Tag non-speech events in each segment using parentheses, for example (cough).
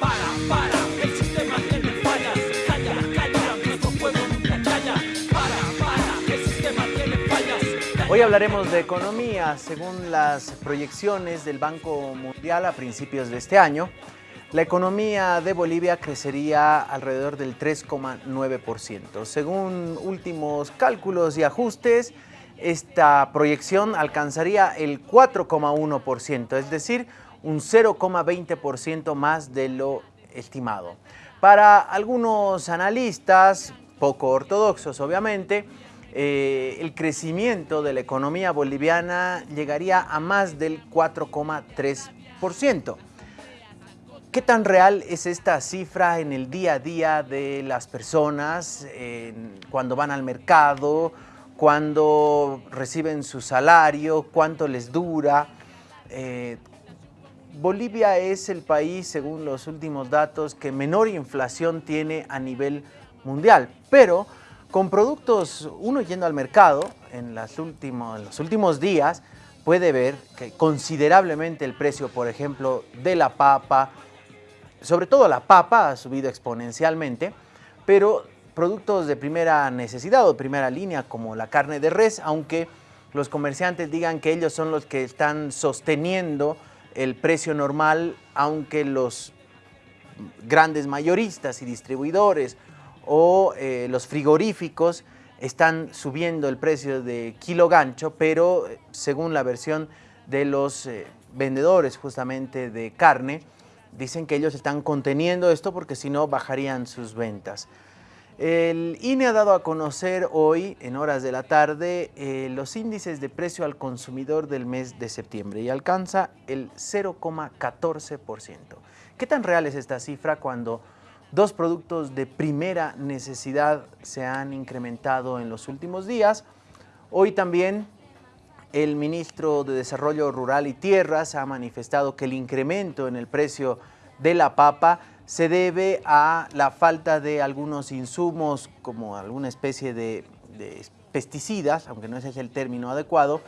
para, para, el sistema tiene fallas. Calla, calla, nunca calla. Para, para, el sistema tiene fallas. Hoy hablaremos de economía. Según las proyecciones del Banco Mundial a principios de este año, la economía de Bolivia crecería alrededor del 3,9%. Según últimos cálculos y ajustes, esta proyección alcanzaría el 4,1%, es decir, un 0,20% más de lo estimado. Para algunos analistas, poco ortodoxos obviamente, eh, el crecimiento de la economía boliviana llegaría a más del 4,3%. ¿Qué tan real es esta cifra en el día a día de las personas cuando van al mercado, cuando reciben su salario, cuánto les dura? Eh, Bolivia es el país, según los últimos datos, que menor inflación tiene a nivel mundial, pero con productos, uno yendo al mercado en, los últimos días, puede ver que considerablemente el precio, por ejemplo, de la papa, sobre todo la papa ha subido exponencialmente, pero productos de primera necesidad o primera línea como la carne de res, aunque los comerciantes digan que ellos son los que están sosteniendo el precio normal, aunque los grandes mayoristas y distribuidores o eh, los frigoríficos están subiendo el precio de kilo gancho, pero eh, según la versión de los eh, vendedores justamente de carne, dicen que ellos están conteniendo esto porque si no bajarían sus ventas. El INE ha dado a conocer hoy, en horas de la tarde, eh, los índices de precio al consumidor del mes de septiembre y alcanza el 0,14%. ¿Qué tan real es esta cifra cuando dos productos de primera necesidad se han incrementado en los últimos días? Hoy también el ministro de Desarrollo Rural y Tierras ha manifestado que el incremento en el precio de la papa se debe a la falta de algunos insumos como alguna especie de, pesticidas, aunque no ese es el término adecuado,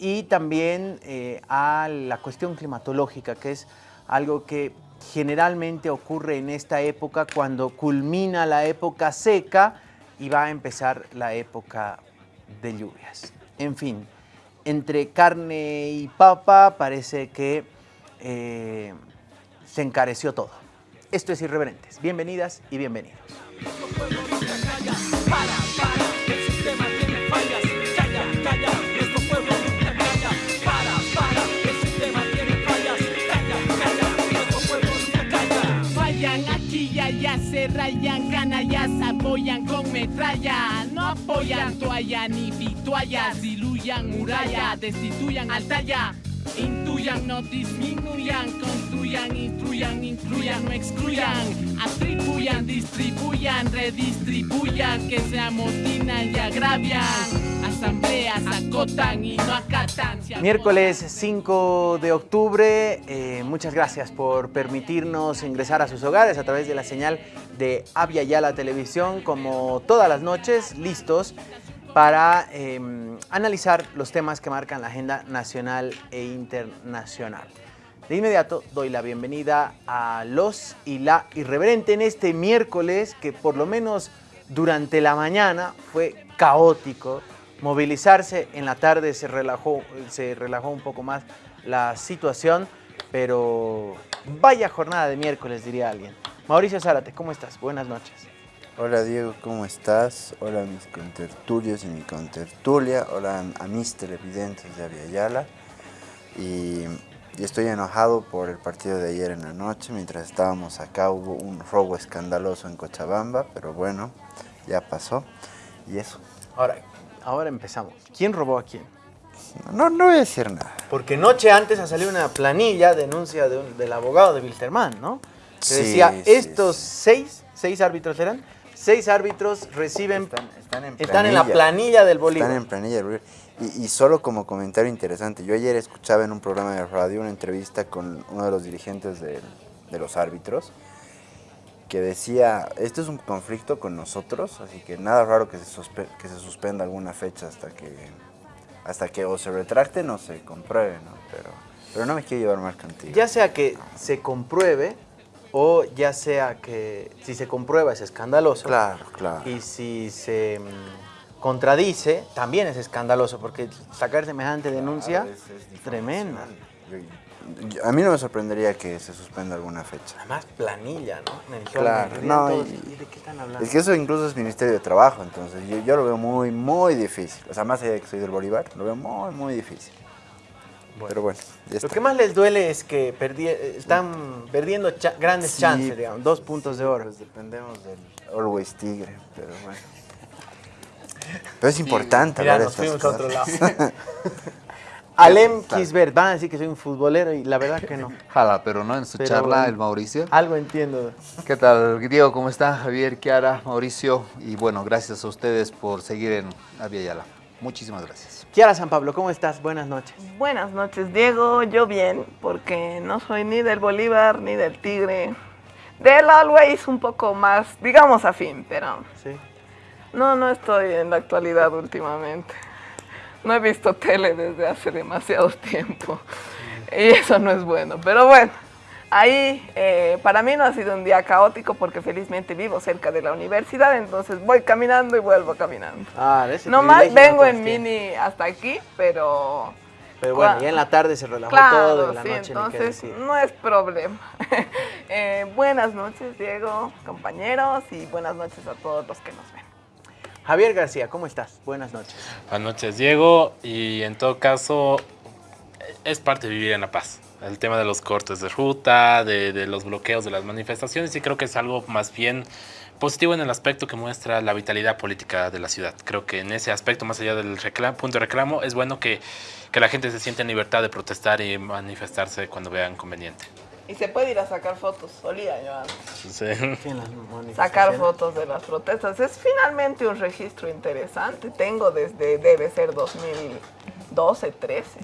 y también eh, a la cuestión climatológica, que es algo que generalmente ocurre en esta época cuando culmina la época seca y va a empezar la época de lluvias. En fin, entre carne y papa parece que eh, se encareció todo. Esto es Irreverentes. Bienvenidas y bienvenidos. nuestro pueblo nunca calla. Para, para, el sistema tiene fallas. Calla, calla, nuestro pueblo nunca calla. Para, para, el sistema tiene fallas. Calla, calla, nuestro pueblo nunca calla. Fallan aquí y allá, se rayan, canallas apoyan con metralla. No apoyan toalla ni vituallas, diluyan muralla, destituyan altalla. Intuyan, no disminuyan, construyan, instruyan, incluyan, no excluyan, atribuyan, distribuyan, redistribuyan, que se amotinan y agravian, asambleas acotan y no acatan. Miércoles 5 de octubre, eh, muchas gracias por permitirnos ingresar a sus hogares a través de la señal de Avia Yala Televisión, como todas las noches, listos para eh, analizar los temas que marcan la agenda nacional e internacional. De inmediato doy la bienvenida a los y la irreverente en este miércoles que por lo menos durante la mañana fue caótico. Movilizarse en la tarde se relajó, se relajó un poco más la situación, pero vaya jornada de miércoles diría alguien. Mauricio Zárate, ¿cómo estás? Buenas noches. Hola Diego, ¿cómo estás? Hola mis contertulios y mi contertulia, hola a mis televidentes de Aviala. Y, y estoy enojado por el partido de ayer en la noche, mientras estábamos acá hubo un robo escandaloso en Cochabamba, pero bueno, ya pasó. Y eso, Ahora, ahora empezamos. ¿Quién robó a quién? no, no voy a decir nada. Porque noche antes ha salido una planilla, denuncia de un- del abogado de Wilterman, ¿no? Que Sí, decía, sí, estos sí. seis, seis árbitros eran, seis árbitros reciben, Están, están en, están en la planilla del Bolívar. Están en planilla del Bolívar. Y, y solo como comentario interesante, yo ayer escuchaba en un programa de radio una entrevista con uno de los dirigentes del- de los árbitros que decía, esto es un conflicto con nosotros, así que nada raro que se, que se suspenda alguna fecha hasta que, hasta que o se retracten o se compruebe, ¿no? Pero, pero no me quiero llevar mal contigo. Ya sea que se compruebe o ya sea que si se comprueba es escandaloso. Claro, claro. Y si se mm, contradice, también es escandaloso, porque sacar semejante denuncia Claro, es- es tremenda. A mí no me sorprendería que se suspenda alguna fecha. Además, planilla, ¿no? En el que Claro, no, ¿y ¿De qué están hablando? Es que eso incluso es Ministerio de Trabajo, entonces yo, yo lo veo muy, muy difícil. O sea, más allá de que soy del Bolívar, lo veo muy, muy difícil. Pero bueno, ya Lo que más les duele es que perdi- están perdiendo cha- grandes Sí, chances, digamos, dos puntos de oro. Pues dependemos del Always Tigre, pero bueno. (laughs) Pero es importante Mira, hablar nos de estas fuimos a otro cosas. lado. (laughs) Alem Kisbert, van a decir que soy un futbolero y la verdad que no. (laughs) Jala, pero no en su Pero charla, el Mauricio. Algo entiendo. ¿Qué tal, Diego? ¿Cómo está? Javier, Kiara, Mauricio. Y bueno, gracias a ustedes por seguir en Avia Yala. Muchísimas gracias. Kiara San Pablo, ¿cómo estás? Buenas noches. Buenas noches, Diego. Yo bien, porque no soy ni del Bolívar ni del Tigre. Del Always un poco más, digamos, afín, pero Sí. no, no estoy en la actualidad últimamente. No he visto tele desde hace demasiado tiempo y eso no es bueno. Pero bueno, ahí eh, para mí no ha sido un día caótico porque felizmente vivo cerca de la universidad, entonces voy caminando y vuelvo caminando. Ah, ese No más no vengo en mini hasta aquí, pero Pero bueno, Cua- ya en la tarde se relajó Claro, todo, en la sí, noche ni qué entonces decir. no es problema. (laughs) Eh, buenas noches, Diego, compañeros, y buenas noches a todos los que nos ven. Javier García, ¿cómo estás? Buenas noches. Buenas noches, Diego. Y en todo caso, es parte de vivir en la paz. El tema de los cortes de ruta, de, de los bloqueos de las manifestaciones, y creo que es algo más bien positivo en el aspecto que muestra la vitalidad política de la ciudad. Creo que en ese aspecto, más allá del reclamo, punto de reclamo, es bueno que, que la gente se sienta en libertad de protestar y manifestarse cuando vean conveniente. Y se puede ir a sacar fotos, solía yo antes. Sí. Sacar fotos de las protestas. Es finalmente un registro interesante. Tengo desde, debe ser 2012, 13.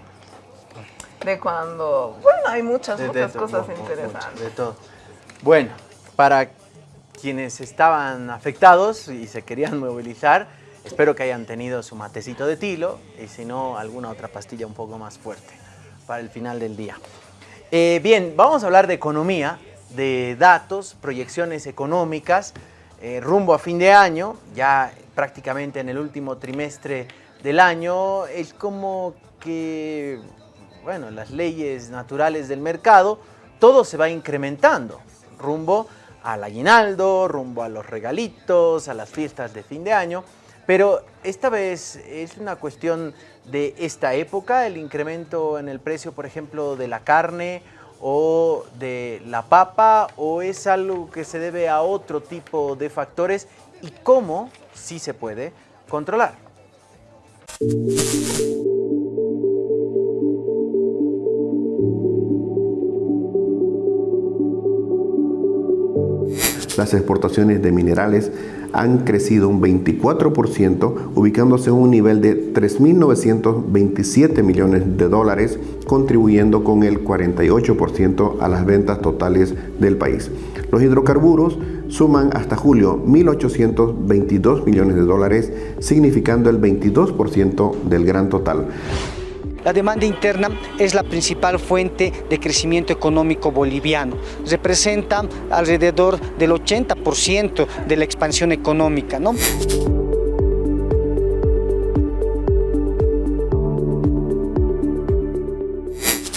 De cuando, bueno, hay muchas, De- todo, cosas interesantes. mucho, de todo. Bueno, para quienes estaban afectados y se querían (laughs) movilizar, espero que hayan tenido su matecito de tilo y si no, alguna otra pastilla un poco más fuerte para el final del día. Eh, bien, vamos a hablar de economía, de datos, proyecciones económicas, eh, rumbo a fin de año, ya prácticamente en el último trimestre del año, es como que, bueno, las leyes naturales del mercado, todo se va incrementando, rumbo al aguinaldo, rumbo a los regalitos, a las fiestas de fin de año, pero esta vez es una cuestión de esta época, el incremento en el precio, por ejemplo, de la carne o de la papa, o es algo que se debe a otro tipo de factores y cómo, sí se puede, controlar. Las exportaciones de minerales han crecido un 24%, ubicándose en un nivel de 3.927 millones de dólares, contribuyendo con el 48% a las ventas totales del país. Los hidrocarburos suman hasta julio 1.822 millones de dólares, significando el 22% del gran total. La demanda interna es la principal fuente de crecimiento económico boliviano. Representa alrededor del 80% de la expansión económica. ¿no?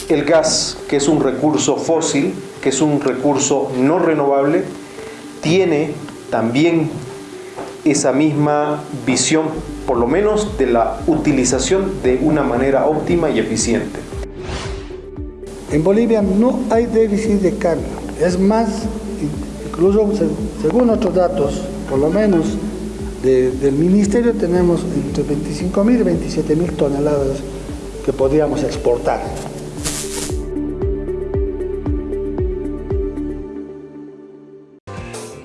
El gas, que es un recurso fósil, que es un recurso no renovable, tiene también esa misma visión, por lo menos de la utilización de una manera óptima y eficiente. En Bolivia no hay déficit de carga. Es más, incluso se- según otros datos, por lo menos de- del ministerio, tenemos entre 25 mil y 27 mil toneladas que podríamos exportar.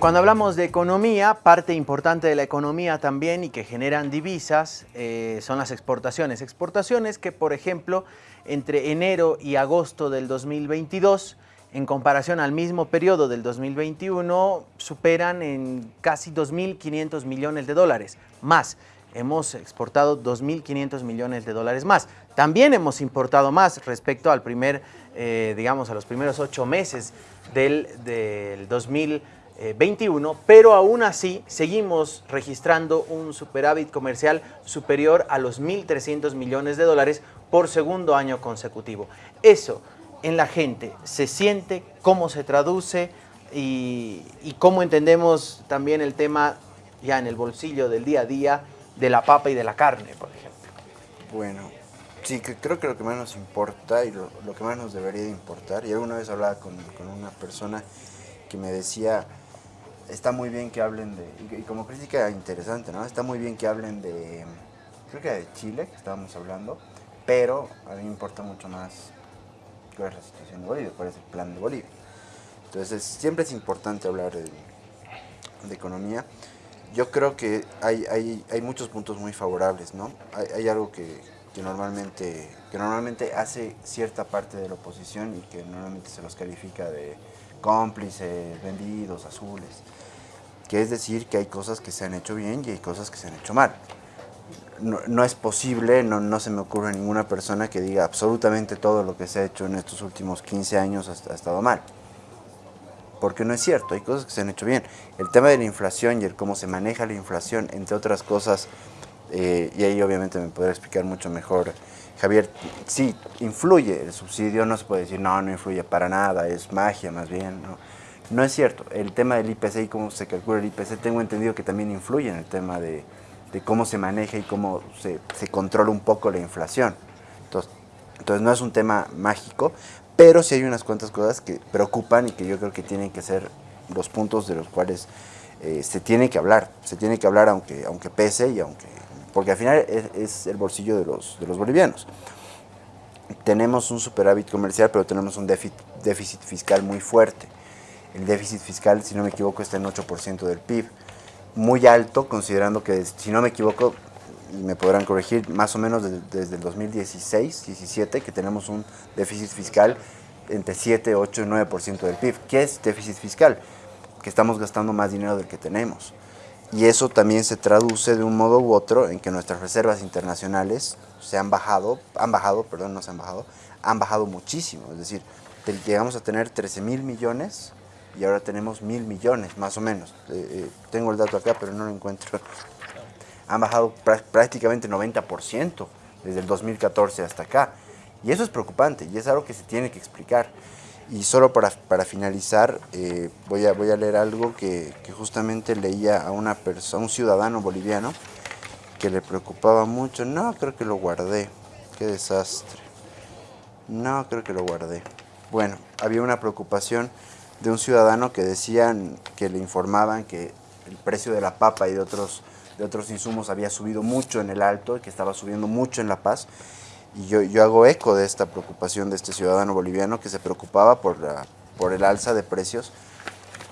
Cuando hablamos de economía, parte importante de la economía también y que generan divisas eh, son las exportaciones. Exportaciones que, por ejemplo, entre enero y agosto del 2022, en comparación al mismo periodo del 2021, superan en casi 2.500 millones de dólares, más hemos exportado 2.500 millones de dólares más. También hemos importado más respecto al primer, eh, digamos, a los primeros ocho meses del, del 2021, pero aún así seguimos registrando un superávit comercial superior a los 1.300 millones de dólares por segundo año consecutivo. Eso en la gente se siente, cómo se traduce y, cómo entendemos también el tema ya en el bolsillo del día a día de la papa y de la carne, por ejemplo. Bueno, sí, creo que lo que más nos importa y lo, que más nos debería de importar, y alguna vez hablaba con una persona que me decía, está muy bien que hablen de, y, como crítica interesante, ¿no? Está muy bien que hablen de, creo que de Chile, que estábamos hablando, pero a mí me importa mucho más cuál es la situación de Bolivia, cuál es el plan de Bolivia. Entonces, siempre es importante hablar de, de economía. Yo creo que hay, hay, hay muchos puntos muy favorables, ¿no? Hay, hay algo que, que, normalmente, que normalmente hace cierta parte de la oposición y que normalmente se los califica de cómplices, vendidos, azules, que es decir que hay cosas que se han hecho bien y hay cosas que se han hecho mal. No, no es posible, no, no, se me ocurre ninguna persona que diga absolutamente todo lo que se ha hecho en estos últimos 15 años ha, estado mal porque no es cierto, hay cosas que se han hecho bien. El tema de la inflación y el cómo se maneja la inflación, entre otras cosas, eh, y ahí obviamente me podrá explicar mucho mejor Javier, sí, influye el subsidio, no se puede decir, no, no influye para nada, es magia más bien, no. No es cierto, el tema del IPC y cómo se calcula el IPC, tengo entendido que también influye en el tema de, cómo se maneja y cómo se, controla un poco la inflación. Entonces, entonces no es un tema mágico, pero sí hay unas cuantas cosas que preocupan y que yo creo que tienen que ser los puntos de los cuales eh, se tiene que hablar, se tiene que hablar aunque, aunque pese y aunque, porque al final es, el bolsillo de los, de los bolivianos. Tenemos un superávit comercial, pero tenemos un déficit fiscal muy fuerte. El déficit fiscal, si no me equivoco, está en 8% del PIB. Muy alto, considerando que, si no me equivoco, y me podrán corregir, más o menos desde, el 2016-17, que tenemos un déficit fiscal entre 7, 8 y 9% del PIB. ¿Qué es déficit fiscal? Que estamos gastando más dinero del que tenemos. Y eso también se traduce de un modo u otro en que nuestras reservas internacionales se han bajado, han bajado, perdón, no se han bajado, han bajado muchísimo. Es decir, llegamos a tener 13 mil millones y ahora tenemos mil millones, más o menos. Eh, eh, tengo el dato acá, pero no lo encuentro han bajado prácticamente 90% desde el 2014 hasta acá. Y eso es preocupante y es algo que se tiene que explicar. Y solo para, para finalizar, eh, voy, a, voy a leer algo que, que justamente leía a, una persona, un ciudadano boliviano que le preocupaba mucho. No, creo que lo guardé. Qué desastre. No, creo que lo guardé. Bueno, había una preocupación de un ciudadano que decían, que le informaban que el precio de la papa y de otros de otros insumos había subido mucho en el Alto, que estaba subiendo mucho en La Paz. Y yo, yo hago eco de esta preocupación de este ciudadano boliviano que se preocupaba por, la, por el alza de precios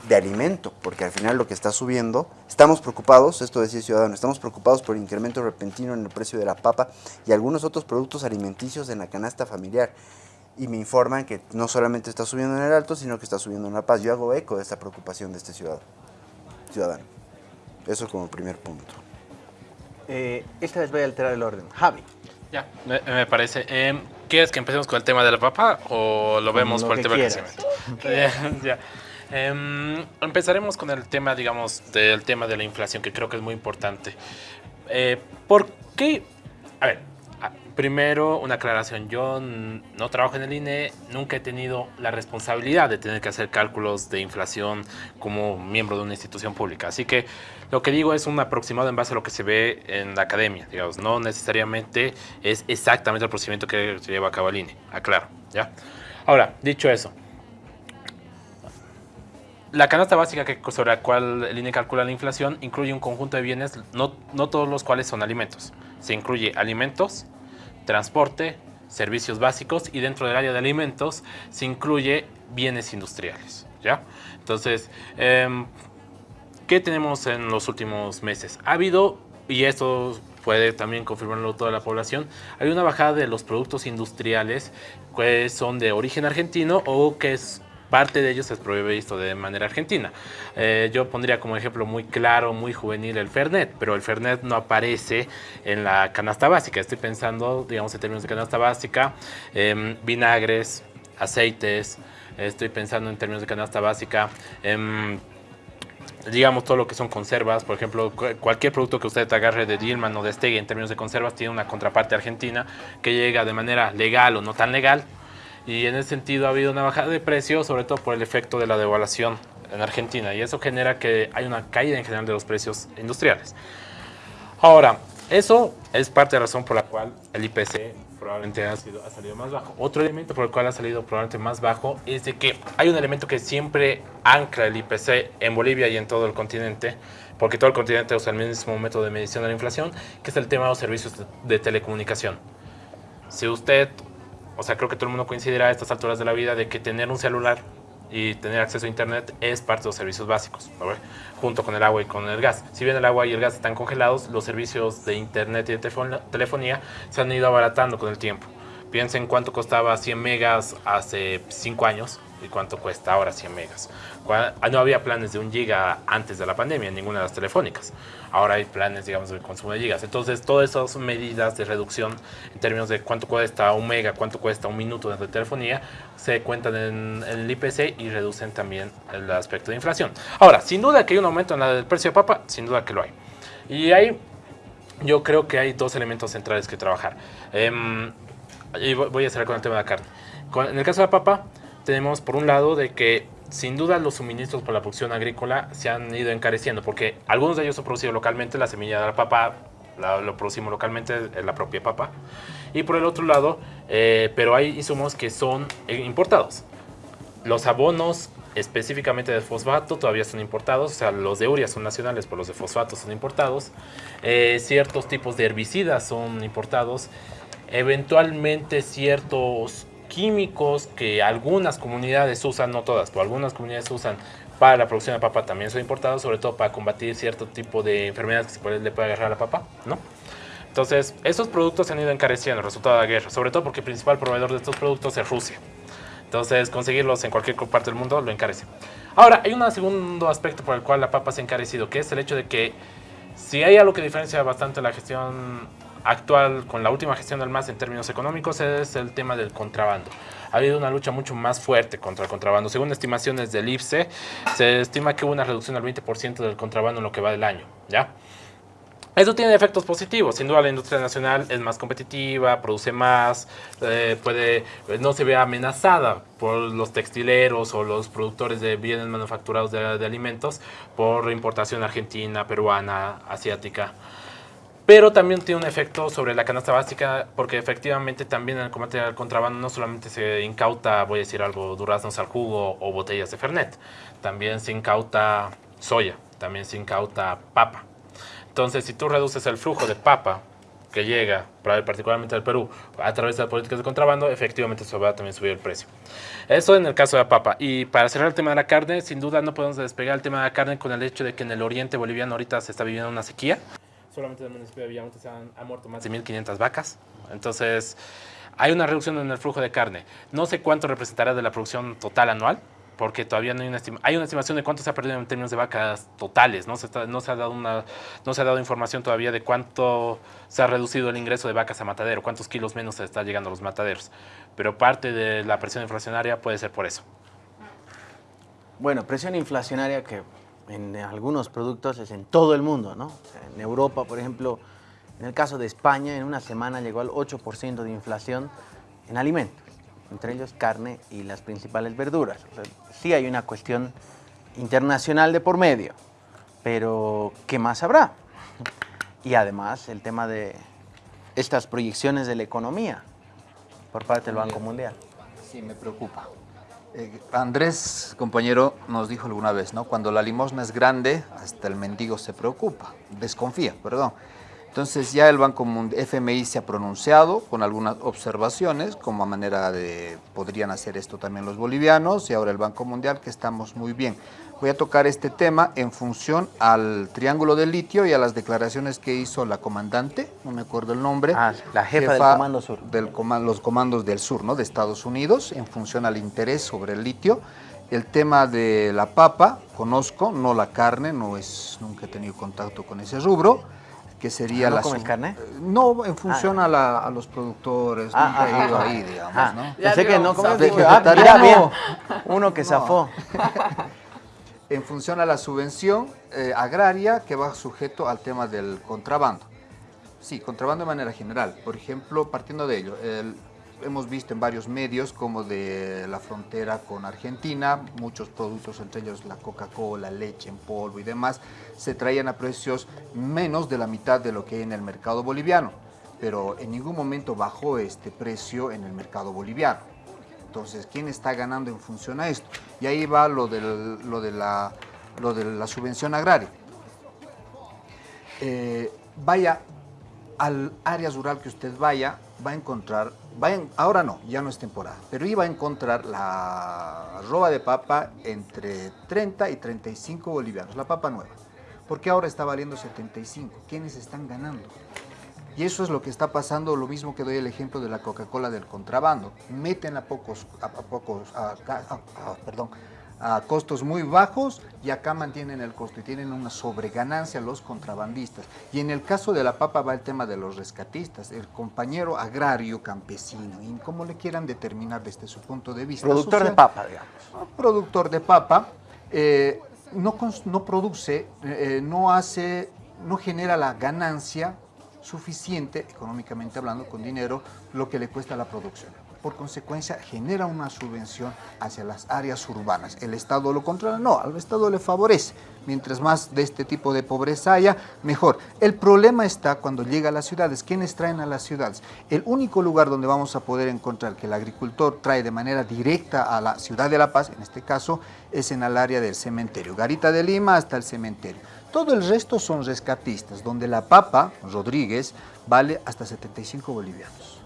de alimento, porque al final lo que está subiendo, estamos preocupados, esto decía ciudadano, estamos preocupados por el incremento repentino en el precio de la papa y algunos otros productos alimenticios en la canasta familiar. Y me informan que no solamente está subiendo en el alto, sino que está subiendo en La Paz. Yo hago eco de esta preocupación de este ciudadano. ciudadano. Eso como primer punto. Eh, esta vez voy a alterar el orden. Javi. Ya, me, me parece. Eh, ¿Quieres que empecemos con el tema de la papa o lo vemos Lo por el tema crecimiento? (laughs) ya. Eh, empezaremos con el tema, digamos, del tema de la inflación, que creo que es muy importante. Eh, ¿Por qué? A ver, primero una aclaración. Yo no trabajo en el INE, nunca he tenido la responsabilidad de tener que hacer cálculos de inflación como miembro de una institución pública. Así que lo que digo es un aproximado en base a lo que se ve en la academia, digamos. No necesariamente es exactamente el procedimiento que se lleva a cabo el INE. Aclaro, ¿ya? Ahora, dicho eso, la canasta básica que, sobre la cual el INE calcula la inflación incluye un conjunto de bienes, no, no todos los cuales son alimentos. Se incluye alimentos, transporte, servicios básicos y dentro del área de alimentos se incluye bienes industriales. ¿ya? Entonces, em, ¿qué tenemos en los últimos meses? Ha habido, y esto puede también confirmarlo toda la población, hay una bajada de los productos industriales que son de origen argentino o que es parte de ellos es prohibido de manera argentina. Eh, yo pondría como ejemplo muy claro, muy juvenil el Fernet, pero el Fernet no aparece en la canasta básica. Estoy pensando, digamos, en términos de canasta básica, em, vinagres, aceites, estoy pensando en términos de canasta básica, em, digamos todo lo que son conservas, por ejemplo, cualquier producto que usted agarre de Dillman o de en términos de conservas tiene una contraparte argentina que llega de manera legal o no tan legal y en ese sentido ha habido una bajada de precio, sobre todo por el efecto de la devaluación en Argentina y eso genera que hay una caída en general de los precios industriales. Ahora, eso es parte de la razón por la cual el IPC probablemente ha, sido, ha salido más bajo. Otro elemento por el cual ha salido probablemente más bajo es de que hay un elemento que siempre ancla el IPC en Bolivia y en todo el continente, porque todo el continente usa el mismo método de medición de la inflación, que es el tema de los servicios de telecomunicación. Si usted, o sea, creo que todo el mundo coincidirá a estas alturas de la vida de que tener un celular y tener acceso a internet es parte de los servicios básicos, junto con el agua y con el gas. Si bien el agua y el gas están congelados, los servicios de internet y de telefonía se han ido abaratando con el tiempo. Piensen cuánto costaba 100 megas hace 5 años y cuánto cuesta ahora 100 megas. Ah, no había planes de un giga antes de la pandemia en ninguna de las telefónicas. Ahora hay planes, digamos, de consumo de gigas. Entonces, todas esas medidas de reducción en términos de cuánto cuesta un mega, cuánto cuesta un minuto de telefonía, se cuentan en, el IPC y reducen también el aspecto de inflación. Ahora, sin duda que hay un aumento en el precio de papa, sin duda que lo hay. Y ahí yo creo que hay dos elementos centrales que trabajar. Em, y voy a cerrar con el tema de la carne. en el caso de la papa, tenemos por un lado de que sin duda los suministros para la producción agrícola se han ido encareciendo porque algunos de ellos son producidos localmente, la semilla de la papa lo producimos localmente, la propia papa. Y por el otro lado, eh, pero hay insumos que son eh, importados. Los abonos específicamente de fosfato todavía son importados, o sea, los de urea son nacionales, pero los de fosfato son importados. Eh, ciertos tipos de herbicidas son importados. Eventualmente ciertos químicos que algunas comunidades usan, no todas, pero algunas comunidades usan para la producción de papa también son importados, sobre todo para combatir cierto tipo de enfermedades que se puede, le puede agarrar a la papa, ¿no? Entonces, esos productos se han ido encareciendo, resultado de la guerra, sobre todo porque el principal proveedor de estos productos es Rusia. Entonces, conseguirlos en cualquier parte del mundo lo encarece. Ahora, hay un segundo aspecto por el cual la papa se ha encarecido, que es el hecho de que si hay algo que diferencia bastante la gestión actual con la última gestión del MAS en términos económicos es el tema del contrabando. Ha habido una lucha mucho más fuerte contra el contrabando. Según estimaciones del IPSE, se estima que hubo una reducción del 20% del contrabando en lo que va del año. ¿ya? Eso tiene efectos positivos. Sin duda la industria nacional es más competitiva, produce más, eh, puede, no se ve amenazada por los textileros o los productores de bienes manufacturados de, de alimentos por importación argentina, peruana, asiática pero también tiene un efecto sobre la canasta básica porque efectivamente también en el combate al contrabando no solamente se incauta, voy a decir algo, duraznos al jugo o botellas de Fernet, también se incauta soya, también se incauta papa. Entonces, si tú reduces el flujo de papa que llega, particularmente al Perú, a través de las políticas de contrabando, efectivamente eso va a también subir el precio. Eso en el caso de la papa. Y para cerrar el tema de la carne, sin duda no podemos despegar el tema de la carne con el hecho de que en el oriente boliviano ahorita se está viviendo una sequía solamente en el municipio de Villamonte se han, muerto más de 1.500 vacas. Entonces, hay una reducción en el flujo de carne. No sé cuánto representará de la producción total anual, porque todavía no hay una, hay una estimación de cuánto se ha perdido en términos de vacas totales. ¿no? Se, no, se ha dado una, no se ha dado información todavía de cuánto se ha reducido el ingreso de vacas a matadero, cuántos kilos menos se está llegando a los mataderos. Pero parte de la presión inflacionaria puede ser por eso. Bueno, presión inflacionaria que en algunos productos es en todo el mundo, ¿no? En Europa, por ejemplo, en el caso de España, en una semana llegó al 8% de inflación en alimentos, entre ellos carne y las principales verduras. sí hay una cuestión internacional de por medio, pero ¿qué más habrá? (laughs) Y además el tema de estas proyecciones de la economía por parte del Banco Mundial. Sí, me preocupa. Eh, Andrés, compañero, nos dijo alguna vez, ¿no? Cuando la limosna es grande, hasta el mendigo se preocupa, desconfía, perdón. Entonces ya el Banco FMI se ha pronunciado con algunas observaciones, como a manera de, podrían hacer esto también los bolivianos, y ahora el Banco Mundial, que estamos muy bien. Voy a tocar este tema en función al triángulo del litio y a las declaraciones que hizo la comandante, no me acuerdo el nombre. Ah, la jefa, del Comando Sur. Del los comandos del sur, ¿no? De Estados Unidos, en función al interés sobre el litio El tema de la papa, conozco, no la carne, no es, nunca he tenido contacto con ese rubro, que sería Ah, ¿no la... comes carne? No, en función a, la- a los productores, Ah, nunca he ah, ido ah, ahí, digamos, ah. ¿no? Pensé que no comes ah, vegetariano. bien. Uno que No. zafó. (laughs) en función a la subvención eh, agraria que va sujeto al tema del contrabando. Sí, contrabando de manera general. Por ejemplo, partiendo de ello, el- hemos visto en varios medios como de la frontera con Argentina, muchos productos, entre ellos la Coca-Cola, leche en polvo y demás, se traían a precios menos de la mitad de lo que hay en el mercado boliviano, pero en ningún momento bajó este precio en el mercado boliviano. Entonces, ¿quién está ganando en función a esto? Y ahí va lo, del- lo de, la, lo de la subvención agraria. Eh, vaya al área rural que usted vaya, va a encontrar, va ahora no, ya no es temporada, pero iba a encontrar la roba de papa entre 30 y 35 bolivianos, la papa nueva, porque ahora está valiendo 75. ¿Quiénes están ganando? Y eso es lo que está pasando, lo mismo que doy el ejemplo de la Coca-Cola del contrabando. Meten a pocos, a, a pocos, a- a- a- perdón, a costos muy bajos y acá mantienen el costo y tienen una sobreganancia los contrabandistas. Y en el caso de la papa va el tema de los rescatistas, el compañero agrario campesino, y como le quieran determinar desde su punto de vista. Productor de papa, digamos. productor de papa eh, no, no produce, eh, no hace, no genera la ganancia suficiente, económicamente hablando, con dinero, lo que le cuesta la producción. Por consecuencia, genera una subvención hacia las áreas urbanas. ¿El Estado lo controla? No, al Estado le favorece. Mientras más de este tipo de pobreza haya, mejor. El problema está cuando llega a las ciudades. ¿Quiénes traen a las ciudades? El único lugar donde vamos a poder encontrar que el agricultor trae de manera directa a la ciudad de La Paz, en este caso, es en el área del cementerio. Garita de Lima hasta el cementerio. Todo el resto son rescatistas, donde la papa, Rodríguez, vale hasta 75 bolivianos.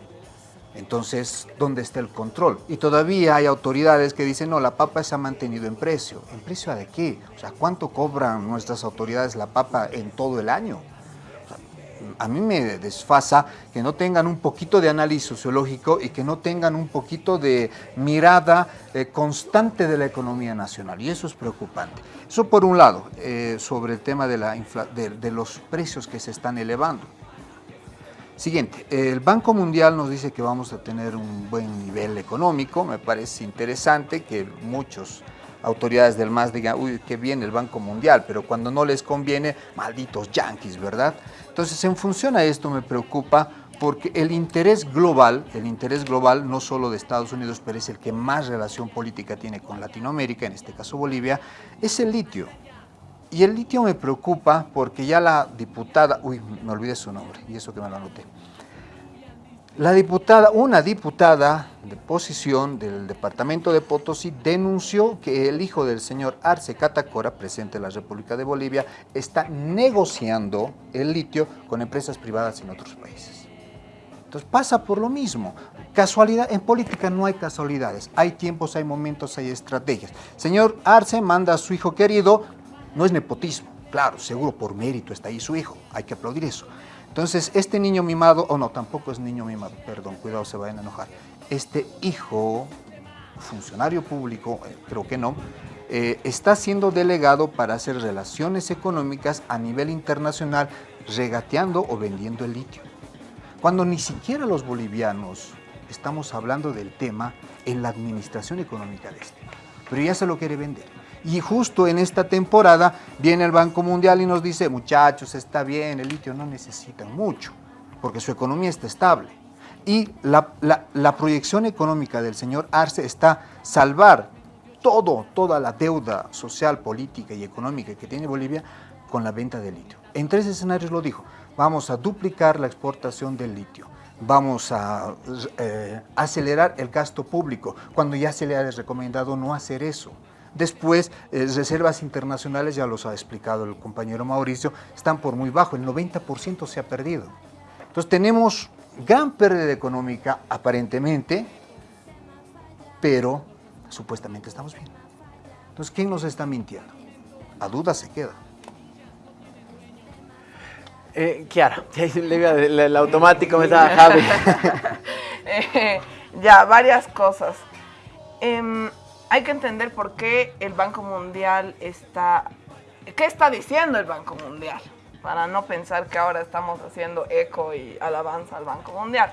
Entonces, ¿dónde está el control? Y todavía hay autoridades que dicen, no, la papa se ha mantenido en precio. ¿En precio de qué? O sea, ¿cuánto cobran nuestras autoridades la papa en todo el año? A mí me desfasa que no tengan un poquito de análisis sociológico y que no tengan un poquito de mirada eh, constante de la economía nacional. Y eso es preocupante. Eso por un lado, eh, sobre el tema de- de los precios que se están elevando. Siguiente, el Banco Mundial nos dice que vamos a tener un buen nivel económico. Me parece interesante que muchos autoridades del MAS digan, uy, qué bien el Banco Mundial, pero cuando no les conviene, malditos yanquis, ¿verdad? Entonces, en función a esto me preocupa porque el interés global, el interés global no solo de Estados Unidos, pero es el que más relación política tiene con Latinoamérica, en este caso Bolivia, es el litio. Y el litio me preocupa porque ya la diputada, uy, me olvidé su nombre, y eso que me lo anoté. La diputada, una diputada de posición del departamento de Potosí denunció que el hijo del señor Arce Catacora, presidente de la República de Bolivia, está negociando el litio con empresas privadas en otros países. Entonces pasa por lo mismo. Casualidad, en política no hay casualidades. Hay tiempos, hay momentos, hay estrategias. Señor Arce manda a su hijo querido, no es nepotismo, claro, seguro por mérito está ahí su hijo, hay que aplaudir eso. Entonces, este niño mimado, o no, tampoco es niño mimado, perdón, cuidado, se vayan a enojar. Este hijo, funcionario público, eh, creo que no, eh, está siendo delegado para hacer relaciones económicas a nivel internacional, regateando o vendiendo el litio cuando ni siquiera los bolivianos estamos hablando del tema en la administración económica de este. Pero ya se lo quiere vender. Y justo en esta temporada viene el Banco Mundial y nos dice, muchachos, está bien, el litio no necesitan mucho, porque su economía está estable. Y la proyección económica del señor Arce está salvar todo, toda la deuda social, política y económica que tiene Bolivia con la venta de litio. En tres escenarios lo dijo. Vamos a duplicar la exportación del litio. Vamos a eh, acelerar el gasto público, cuando ya se le ha recomendado no hacer eso. Después, eh, reservas internacionales, ya los ha explicado el compañero Mauricio, están por muy bajo, el 90% se ha perdido. Entonces tenemos gran pérdida económica aparentemente, pero supuestamente estamos bien. Entonces, ¿quién nos está mintiendo? A duda se queda. Eh, Kiara, (laughs) el automático me estaba Javi. (laughs) Eh, ya, varias cosas. Em, hay que entender por qué el Banco Mundial está... ¿Qué está diciendo el Banco Mundial? Para no pensar que ahora estamos haciendo eco y alabanza al Banco Mundial.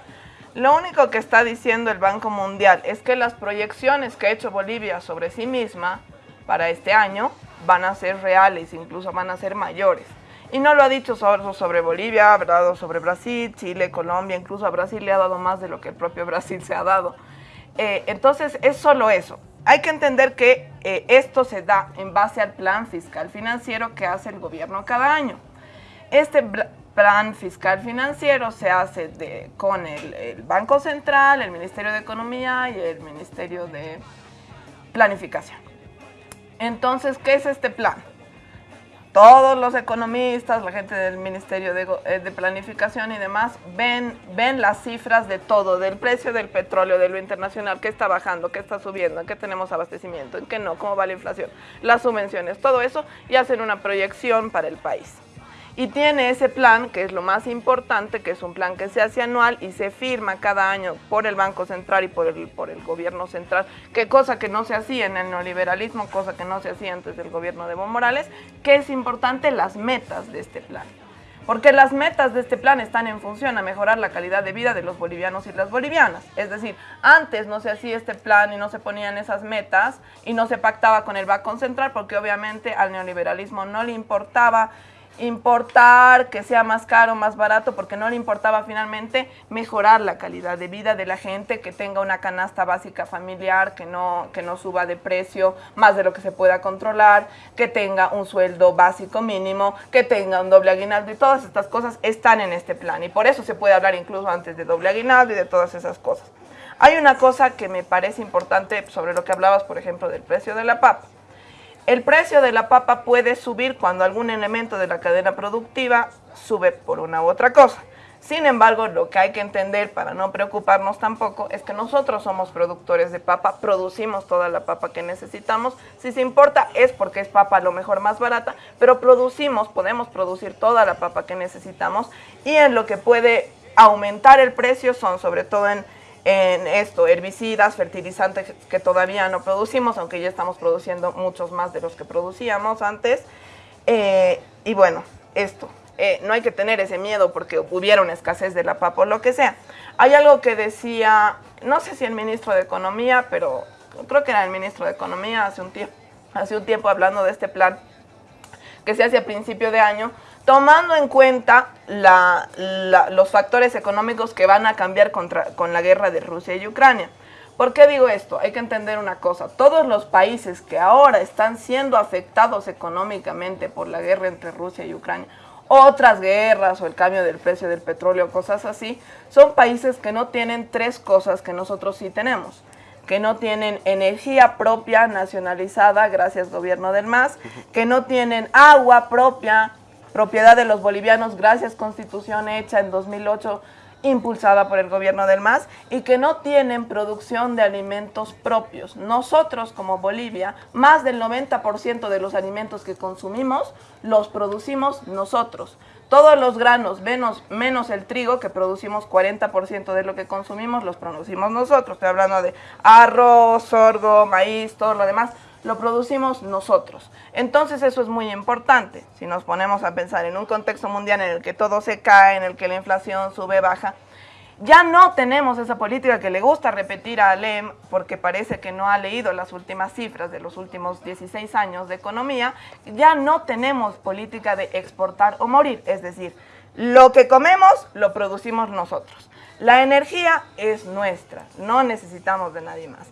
Lo único que está diciendo el Banco Mundial es que las proyecciones que ha hecho Bolivia sobre sí misma para este año van a ser reales, incluso van a ser mayores. Y no lo ha dicho solo sobre Bolivia, ha hablado sobre Brasil, Chile, Colombia, incluso a Brasil le ha dado más de lo que el propio (laughs) Brasil se ha dado. Eh, entonces es solo eso. Hay que entender que eh, esto se da en base al plan fiscal financiero que hace el gobierno cada año. Este plan fiscal financiero se hace con el Banco Central, el Ministerio de Economía y el Ministerio de Planificación. Entonces, ¿qué es este plan? Todos los economistas, la gente del Ministerio de, eh, de Planificación y demás, ven, ven las cifras de todo, del precio del petróleo, de lo internacional, qué está bajando, qué está subiendo, en qué tenemos abastecimiento, en qué no, cómo va la inflación, las subvenciones, todo eso, y hacen una proyección para el país y tiene ese plan, que es lo más importante, que es un plan que se hace anual y se firma cada año por el Banco Central y por el, por el gobierno central, que cosa que no se hacía en el neoliberalismo, cosa que no se hacía antes del gobierno de Evo Morales, que es importante las metas de este plan. Porque las metas de este plan están en función a mejorar la calidad de vida de los bolivianos y las bolivianas. Es decir, antes no se hacía este plan y no se ponían esas metas y no se pactaba con el Banco Central porque obviamente al neoliberalismo no le importaba importar que sea más caro, más barato, porque no le importaba finalmente mejorar la calidad de vida de la gente, que tenga una canasta básica familiar, que no, que no suba de precio más de lo que se pueda controlar, que tenga un sueldo básico mínimo, que tenga un doble aguinaldo y todas estas cosas están en este plan y por eso se puede hablar incluso antes de doble aguinaldo y de todas esas cosas. Hay una cosa que me parece importante sobre lo que hablabas, por ejemplo, del precio de la papa. El precio de la papa puede subir cuando algún elemento de la cadena productiva sube por una u otra cosa. Sin embargo, lo que hay que entender para no preocuparnos tampoco es que nosotros somos productores de papa, producimos toda la papa que necesitamos. Si se importa es porque es papa a lo mejor más barata, pero producimos, podemos producir toda la papa que necesitamos y en lo que puede aumentar el precio son sobre todo en en esto, herbicidas, fertilizantes que todavía no producimos, aunque ya estamos produciendo muchos más de los que producíamos antes. Eh, y bueno, esto, eh, no hay que tener ese miedo porque hubiera una escasez de la papa o lo que sea. Hay algo que decía, no sé si el ministro de Economía, pero creo que era el ministro de Economía hace un tiempo, hace un tiempo hablando de este plan que se hace a principio de año, tomando en cuenta los factores económicos que van a cambiar con la guerra de Rusia y Ucrania. ¿Por qué digo esto? Hay que entender una cosa. Todos los países que ahora están siendo afectados económicamente por la guerra entre Rusia y Ucrania, otras guerras o el cambio del precio del petróleo, cosas así, son países que no tienen tres cosas que nosotros sí tenemos que no tienen energía propia nacionalizada, gracias gobierno del MAS, que no tienen agua propia propiedad de los bolivianos gracias constitución hecha en 2008 impulsada por el gobierno del MAS y que no tienen producción de alimentos propios. Nosotros como Bolivia, más del 90% de los alimentos que consumimos los producimos nosotros. Todos los granos, menos, menos el trigo, que producimos 40% de lo que consumimos, los producimos nosotros. Estoy hablando de arroz, sorgo, maíz, todo lo demás lo producimos nosotros. Entonces eso es muy importante. Si nos ponemos a pensar en un contexto mundial en el que todo se cae, en el que la inflación sube, baja, ya no tenemos esa política que le gusta repetir a Alem porque parece que no ha leído las últimas cifras de los últimos 16 años de economía, ya no tenemos política de exportar o morir, es decir, lo que comemos lo producimos nosotros. La energía es nuestra, no necesitamos de nadie más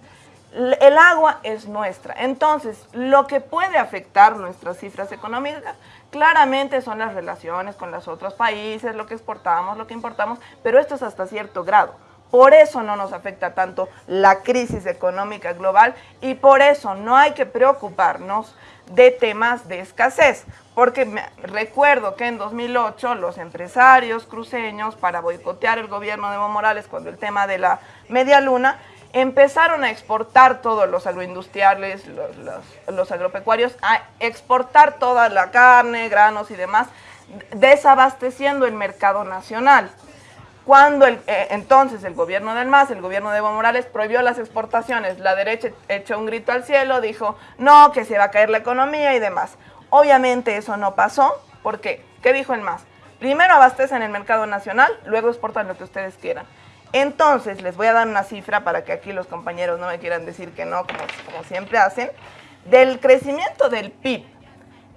el agua es nuestra. Entonces, lo que puede afectar nuestras cifras económicas claramente son las relaciones con los otros países, lo que exportamos, lo que importamos, pero esto es hasta cierto grado. Por eso no nos afecta tanto la crisis económica global y por eso no hay que preocuparnos de temas de escasez. Porque me, recuerdo que en 2008 los empresarios cruceños, para boicotear el gobierno de Evo Morales cuando el tema de la media luna, empezaron a exportar todos los agroindustriales, los, agropecuarios, a exportar toda la carne, granos y demás, desabasteciendo el mercado nacional. Cuando el, eh, entonces el gobierno del MAS, el gobierno de Evo Morales, prohibió las exportaciones, la derecha echó un grito al cielo, dijo, no, que se va a caer la economía y demás. Obviamente eso no pasó, ¿por qué? ¿Qué dijo el MAS? Primero abastecen el mercado nacional, luego exportan lo que ustedes quieran. Entonces, les voy a dar una cifra para que aquí los compañeros no me quieran decir que no, como, como siempre hacen. Del crecimiento del PIB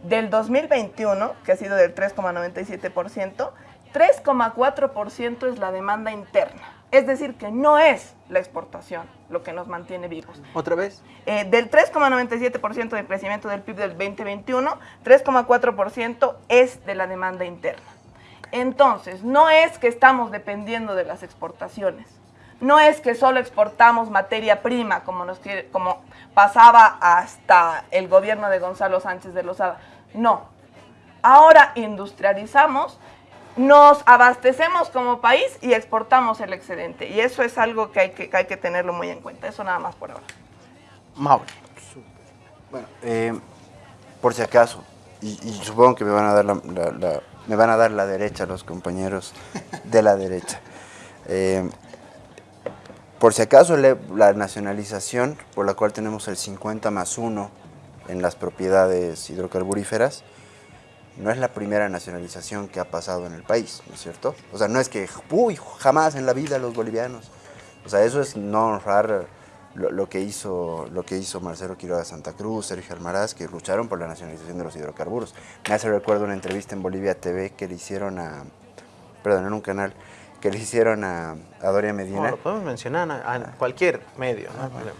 del 2021, que ha sido del 3,97%, 3,4% es la demanda interna. Es decir, que no es la exportación lo que nos mantiene vivos. ¿Otra vez? Eh, del 3,97% de crecimiento del PIB del 2021, 3,4% es de la demanda interna. Entonces, no es que estamos dependiendo de las exportaciones. No es que solo exportamos materia prima, como, nos quiere, como pasaba hasta el gobierno de Gonzalo Sánchez de Lozada. No. Ahora industrializamos, nos abastecemos como país y exportamos el excedente. Y eso es algo que hay que, que hay que tenerlo muy en cuenta. Eso nada más por ahora. Mauro. Bueno, eh, por si acaso, y, y supongo que me van a dar la, la- la- me van a dar la derecha los compañeros de la derecha. Eh, por si acaso, la nacionalización por la cual tenemos el 50 más 1 en las propiedades hidrocarburíferas, no es la primera nacionalización que ha pasado en el país, ¿no es cierto? O sea, no es que, uy, jamás en la vida los bolivianos. O sea, eso es no honrar lo, lo que hizo lo que hizo Marcelo Quiroga Santa Cruz, Sergio Almaraz, que lucharon por la nacionalización de los hidrocarburos. Me hace recuerdo una entrevista en Bolivia TV que le hicieron a, perdón, en un canal, que le hicieron a, a Doria Medina. No, lo podemos mencionar a, a cualquier medio, no problema.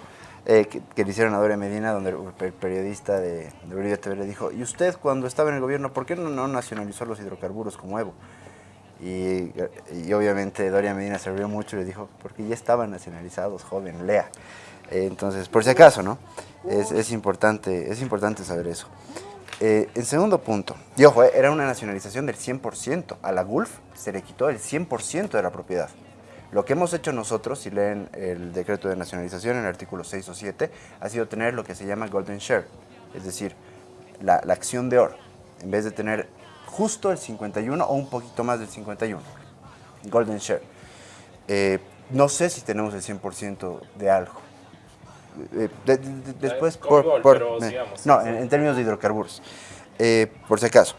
eh, que, que le hicieron a Doria Medina, donde el per- periodista de, de Bolivia TV le dijo, ¿y usted cuando estaba en el gobierno, por qué no, no nacionalizó los hidrocarburos como Evo? Y, y obviamente Doria Medina se rió mucho y le dijo, porque ya estaban nacionalizados, joven, lea. Eh, entonces, por si acaso, ¿no? Es, importante, es importante saber eso. Eh, en segundo punto, y ojo, eh, era una nacionalización del 100%. A la Gulf se le quitó el 100% de la propiedad. Lo que hemos hecho nosotros, si leen el decreto de nacionalización en el artículo 6 o 7, ha sido tener lo que se llama Golden Share, es decir, la, acción de oro, en vez de tener justo el 51 o un poquito más del 51. Golden Share. No sé si tenemos el 100% de algo. Eh, de- de- de- después, por, gol, por- pero eh, no, en, en términos de hidrocarburos, Eh, por si acaso.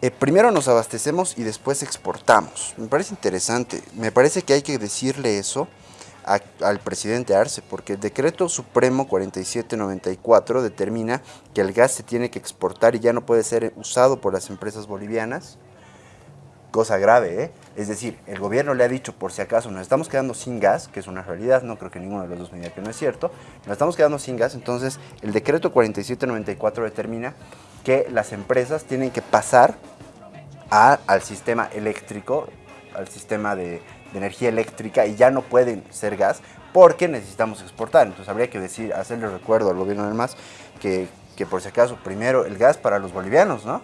Eh, primero nos abastecemos y después exportamos. Me parece interesante. Me parece que hay que decirle eso a- al presidente Arce, porque el decreto supremo 4794 determina que el gas se tiene que exportar y ya no puede ser usado por las empresas bolivianas. Cosa grave, ¿eh? Es decir, el gobierno le ha dicho, por si acaso, nos estamos quedando sin gas, que es una realidad, no creo que ninguno de los dos me diga que no es cierto, nos estamos quedando sin gas, entonces el decreto 4794 determina que las empresas tienen que pasar a- al sistema eléctrico, al sistema de, energía eléctrica y ya no pueden ser gas porque necesitamos exportar. Entonces habría que decir, hacerle recuerdo al gobierno del MAS que, que por si acaso primero el gas para los bolivianos, ¿no?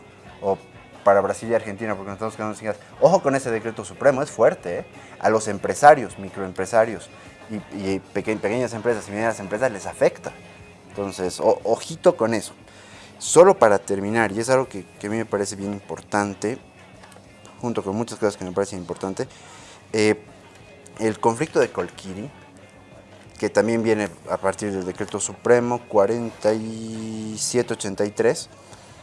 Para Brasil y Argentina porque nos estamos quedando sin gas. Ojo con ese decreto supremo, es fuerte, ¿eh? A los empresarios, microempresarios y, y peque- pequeñas empresas y medianas empresas les afecta. Entonces, o- ojito con eso. Solo para terminar, y es algo que, que a mí me parece bien importante, junto con muchas cosas que me parecen importantes, eh, el conflicto de Colquiri, que también viene a partir del decreto supremo 4783,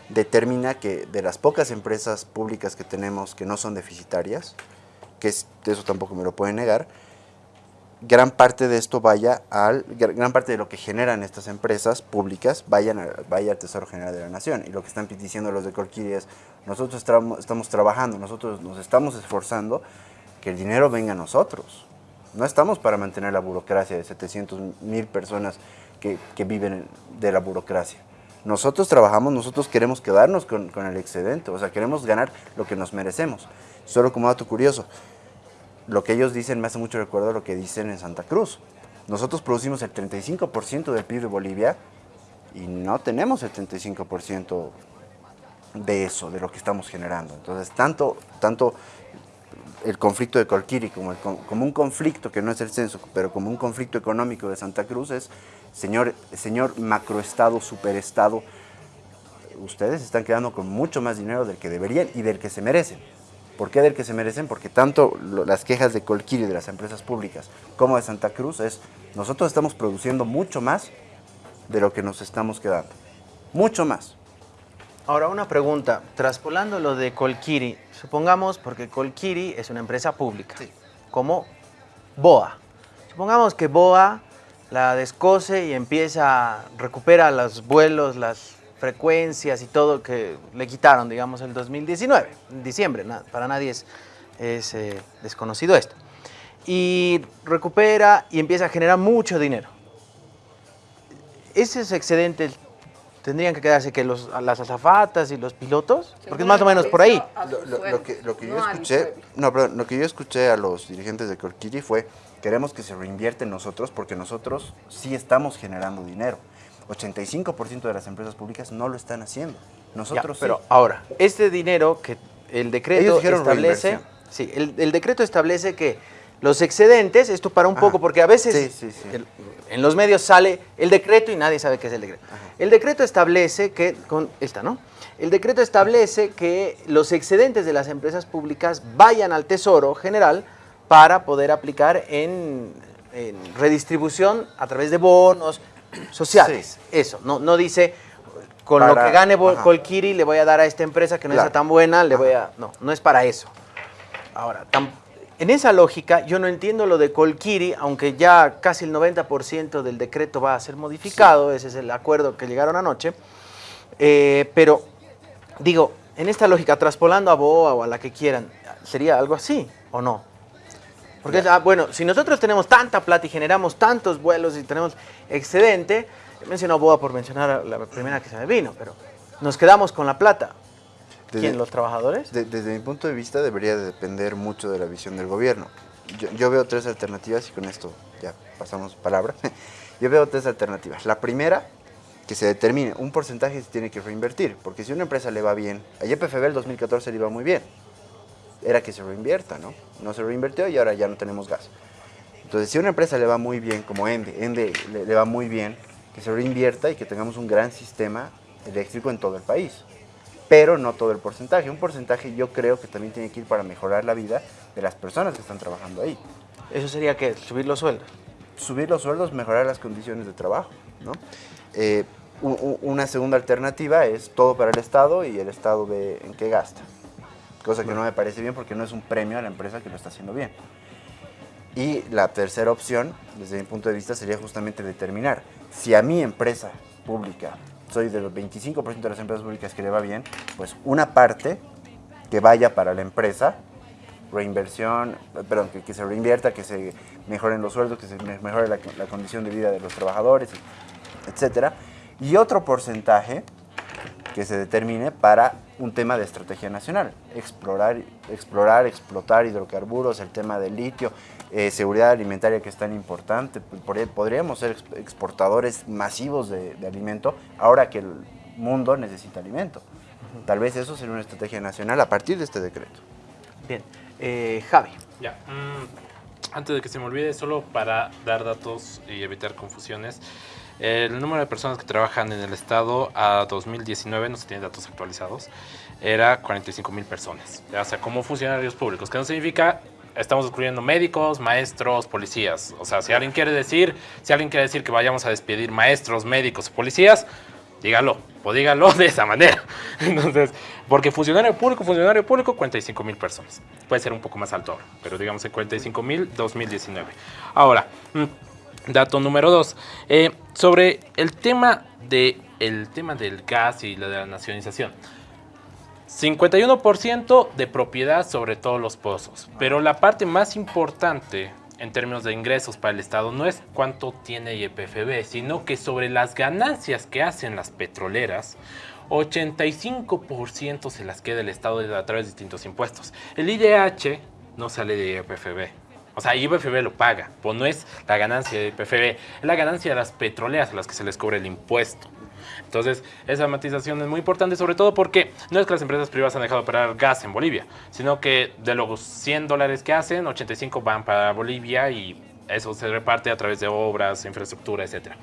determina que de las pocas empresas públicas que tenemos que no son deficitarias, que es- eso tampoco me lo pueden negar, gran parte de esto vaya al, gr- gran parte de lo que generan estas empresas públicas vayan a- vaya al Tesoro General de la Nación. Y lo que están diciendo los de Colquiri es, nosotros tramo- estamos trabajando, nosotros nos estamos esforzando que el dinero venga a nosotros. No estamos para mantener la burocracia de 700 mil personas que, que viven de la burocracia. Nosotros trabajamos, nosotros queremos quedarnos con, con el excedente, o sea, queremos ganar lo que nos merecemos. Solo como dato curioso, lo que ellos dicen me hace mucho recuerdo a lo que dicen en Santa Cruz. Nosotros producimos el 35% del PIB de Bolivia y no tenemos el 35% de eso, de lo que estamos generando. Entonces, tanto, tanto el conflicto de Colquiri como, el un conflicto que no es el censo, pero como un conflicto económico de Santa Cruz es, señor, señor macroestado, superestado, ustedes están quedando con mucho más dinero del que deberían y del que se merecen. ¿Por qué del que se merecen? Porque tanto las quejas de Colquiri, de las empresas públicas, como de Santa Cruz, es nosotros estamos produciendo mucho más de lo que nos estamos quedando. Mucho más. Ahora, una pregunta. Traspolando lo de Colquiri, supongamos, porque Colquiri es una empresa pública, como BOA. Supongamos que BOA la descose y empieza, recupera los vuelos, las frecuencias y todo que le quitaron, digamos, el 2019, en diciembre, para nadie es, es, eh, desconocido esto. Y recupera y empieza a generar mucho dinero. ¿Esos excedentes tendrían que quedarse que los, las azafatas y los pilotos? Porque es más o menos por ahí. Lo, lo- lo que, lo que yo escuché, no, perdón, lo que yo escuché a los dirigentes de Colquiri fue queremos que se reinvierte en nosotros porque nosotros sí estamos generando dinero. 85% de las empresas públicas no lo están haciendo. Nosotros Ya, pero sí. ahora, este dinero que el decreto establece, sí, el, el decreto establece que los excedentes, esto para un poco, porque a veces Sí, sí, sí. el- en los medios sale el decreto y nadie sabe qué es el decreto. El decreto establece que, con esta, ¿no? El decreto establece que los excedentes de las empresas públicas vayan al Tesoro General para poder aplicar en, en redistribución a través de bonos sociales. Eso, no, no dice con lo que gane. Colquiri le voy a dar a esta empresa que no Claro. está tan buena, le voy a... No, no es para eso. Ahora, tam- en esa lógica, yo no entiendo lo de Colquiri, aunque ya casi el 90% del decreto va a ser modificado, ese es el acuerdo que llegaron anoche, eh, pero digo, en esta lógica, traspolando a BOA o a la que quieran, ¿sería algo así o no? Porque, ah, bueno, si nosotros tenemos tanta plata y generamos tantos vuelos y tenemos excedente, he mencionado BOA por mencionar a la primera que se me vino, pero nos quedamos con la plata. ¿Quién? Desde- ¿Los trabajadores? de- desde mi punto de vista debería de depender mucho de la visión del gobierno. Yo, yo veo tres alternativas y con esto ya pasamos palabra. (laughs) Yo veo tres alternativas. La primera, que se determine un porcentaje se tiene que reinvertir, porque si una empresa le va bien, a YPFB el 2014 le iba muy bien, era que se reinvierta, ¿no? No se reinvirtió y ahora ya no tenemos gas. Entonces, si una empresa le va muy bien, como Ende, Ende le, le va muy bien, que se reinvierta y que tengamos un gran sistema eléctrico en todo el país. Pero no todo el porcentaje. Un porcentaje yo creo que también tiene que ir para mejorar la vida de las personas que están trabajando ahí. Eso sería que subir los sueldos. Subir los sueldos, mejorar las condiciones de trabajo, ¿no? Eh, una segunda alternativa es todo para el Estado y el Estado ve en qué gasta. Cosa que no me parece bien porque no es un premio a la empresa que lo está haciendo bien. Y la tercera opción, desde mi punto de vista, sería justamente determinar si a mi empresa pública, soy de los 25% de las empresas públicas que le va bien, pues una parte que vaya para la empresa, reinversión, perdón, que, se reinvierta, que se mejoren los sueldos, que se me- mejore la, la condición de vida de los trabajadores, etcétera. Y otro porcentaje que se determine para un tema de estrategia nacional. Explorar, explorar explotar hidrocarburos, el tema del litio, eh, seguridad alimentaria que es tan importante. Por- podríamos ser ex- exportadores masivos de, de alimento ahora que el mundo necesita alimento. Tal vez eso sería una estrategia nacional a partir de este decreto. Bien. Eh, Javi. Ya. mm, antes de que se me olvide, solo para dar datos y evitar confusiones. El número de personas que trabajan en el Estado a 2019, no se tienen datos actualizados, era 45 mil personas. O sea, como funcionarios públicos, que no significa estamos excluyendo médicos, maestros, policías. O sea, si alguien quiere decir, si alguien quiere decir que vayamos a despedir maestros, médicos, policías, dígalo, o dígalo (laughs) de esa manera. (laughs) Entonces, porque funcionario público, funcionario público, 45 mil personas. Puede ser un poco más alto pero digamos en 45 mil 2019. Ahora, mm, dato número dos, eh, sobre el tema, de, el tema del gas y la nacionalización. 51% de propiedad sobre todos los pozos, pero la parte más importante en términos de ingresos para el Estado no es cuánto tiene YPFB, sino que sobre las ganancias que hacen las petroleras, 85% se las queda el Estado a través de distintos impuestos. El IDH no sale de YPFB. O sea, YPFB lo paga, pues no es la ganancia de YPFB, es la ganancia de las petroleras a las que se les cobra el impuesto. Entonces, esa matización es muy importante, sobre todo porque no es que las empresas privadas han dejado de operar gas en Bolivia, sino que de los 100 dólares que hacen, 85 van para Bolivia y eso se reparte a través de obras, infraestructura, etc.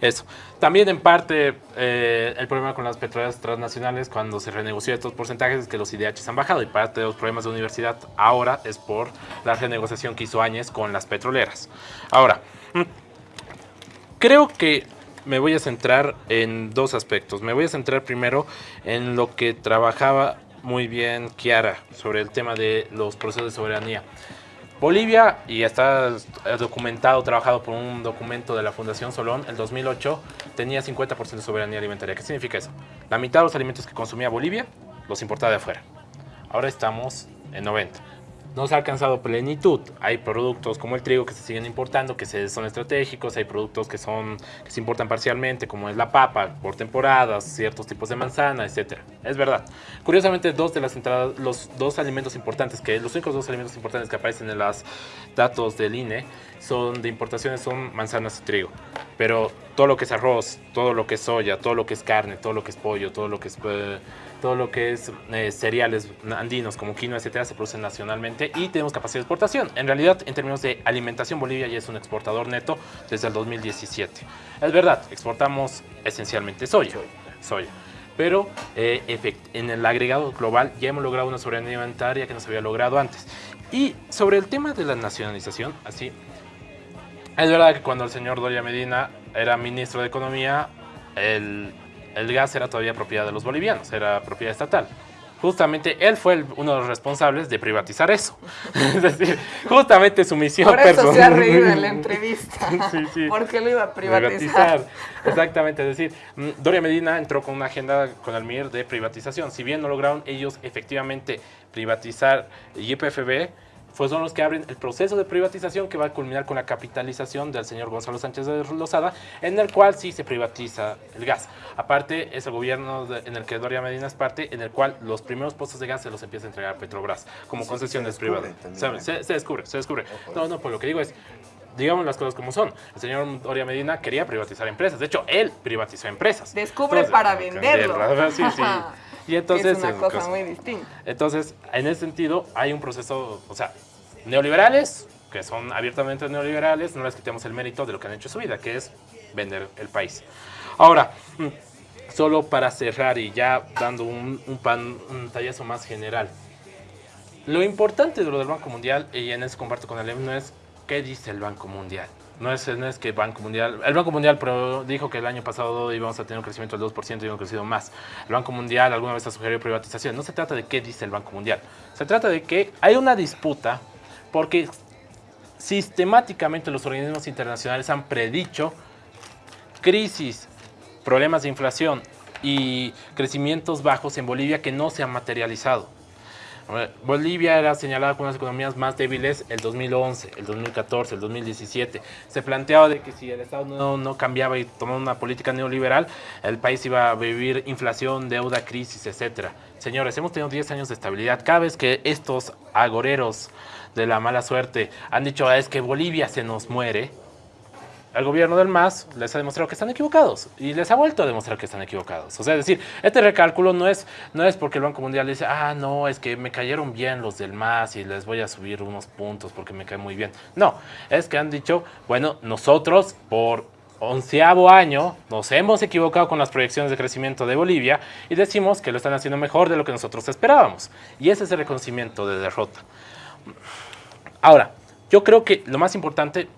Eso. También en parte eh, el problema con las petroleras transnacionales cuando se renegoció estos porcentajes es que los IDHs han bajado y parte de los problemas de universidad ahora es por la renegociación que hizo Áñez con las petroleras. Ahora, mm, creo que me voy a centrar en dos aspectos. Me voy a centrar primero en lo que trabajaba muy bien Kiara sobre el tema de los procesos de soberanía. Bolivia, y está documentado, trabajado por un documento de la Fundación Solón, el 2008 tenía 50% de soberanía alimentaria. ¿Qué significa eso? La mitad de los alimentos que consumía Bolivia los importaba de afuera. Ahora estamos en 90 no se ha alcanzado plenitud. Hay productos como el trigo que se siguen importando, que son estratégicos, hay productos que, son, que se importan parcialmente, como es la papa, por temporadas, ciertos tipos de manzana, etc. Es verdad. Curiosamente, dos de las entradas, los dos alimentos importantes, que los únicos dos alimentos importantes que aparecen en los datos del INE son de importaciones son manzanas y trigo. Pero todo lo que es arroz, todo lo que es soya, todo lo que es carne, todo lo que es pollo, todo lo que es... Eh, todo lo que es eh, cereales andinos como quinoa, etcétera, se producen nacionalmente y tenemos capacidad de exportación. En realidad, en términos de alimentación, Bolivia ya es un exportador neto desde el 2017. Es verdad, exportamos esencialmente soya, soya. Pero eh, en el agregado global ya hemos logrado una soberanía alimentaria que no se había logrado antes. Y sobre el tema de la nacionalización, así, es verdad que cuando el señor Doria Medina era ministro de Economía, el el gas era todavía propiedad de los bolivianos, era propiedad estatal. Justamente él fue uno de los responsables de privatizar eso. (laughs) es decir, justamente su misión Por eso se ha reído en la entrevista. (laughs) sí, sí. Porque lo iba a privatizar. Exactamente, es decir, mm, Doria Medina entró con una agenda con el MIR de privatización. Si bien no lograron ellos efectivamente privatizar YPFB, pues son los que abren el proceso de privatización que va a culminar con la capitalización del señor Gonzalo Sánchez de Lozada, en el cual sí se privatiza el gas. Aparte, es el gobierno en el que Doria Medina es parte, en el cual los primeros pozos de gas se los empieza a entregar a Petrobras como concesiones privadas. Se, se, descubre, se descubre. No, no, pues lo que digo es, digamos las cosas como son. El señor Doria Medina quería privatizar empresas. De hecho, él privatizó empresas. Descubre para venderlo. Sí, sí. Y entonces, es una cosa muy distinta. Entonces, en ese sentido, hay un proceso, o sea, neoliberales, que son abiertamente neoliberales, no les quitemos el mérito de lo que han hecho en su vida, que es vender el país. Ahora, mm, solo para cerrar y ya dando un, pan, un tallazo más general. Lo importante de lo del Banco Mundial, y en eso comparto con el no es qué dice el Banco Mundial. No es, no es que Banco Mundial, el Banco Mundial dijo que el año pasado íbamos a tener un crecimiento del 2% y hemos crecido más. El Banco Mundial alguna vez ha sugerido privatización. No se trata de qué dice el Banco Mundial. Se trata de que hay una disputa porque sistemáticamente los organismos internacionales han predicho crisis, problemas de inflación y crecimientos bajos en Bolivia que no se han materializado. Bolivia era señalada como una de las economías más débiles el 2011, el 2014, el 2017. Se planteaba de que si el Estado no, no, cambiaba y tomaba una política neoliberal, el país iba a vivir inflación, deuda, crisis, etc. Señores, hemos tenido 10 años de estabilidad. Cada vez que estos agoreros de la mala suerte han dicho ah, es que Bolivia se nos muere, el gobierno del MAS les ha demostrado que están equivocados y les ha vuelto a demostrar que están equivocados. O sea, es decir, este recálculo no es, no es porque el Banco Mundial dice, ah, no, es que me cayeron bien los del MAS y les voy a subir unos puntos porque me cae muy bien. No, es que han dicho, bueno, nosotros por onceavo año nos hemos equivocado con las proyecciones de crecimiento de Bolivia y decimos que lo están haciendo mejor de lo que nosotros esperábamos. Y ese es el reconocimiento de derrota. Ahora, yo creo que lo más importante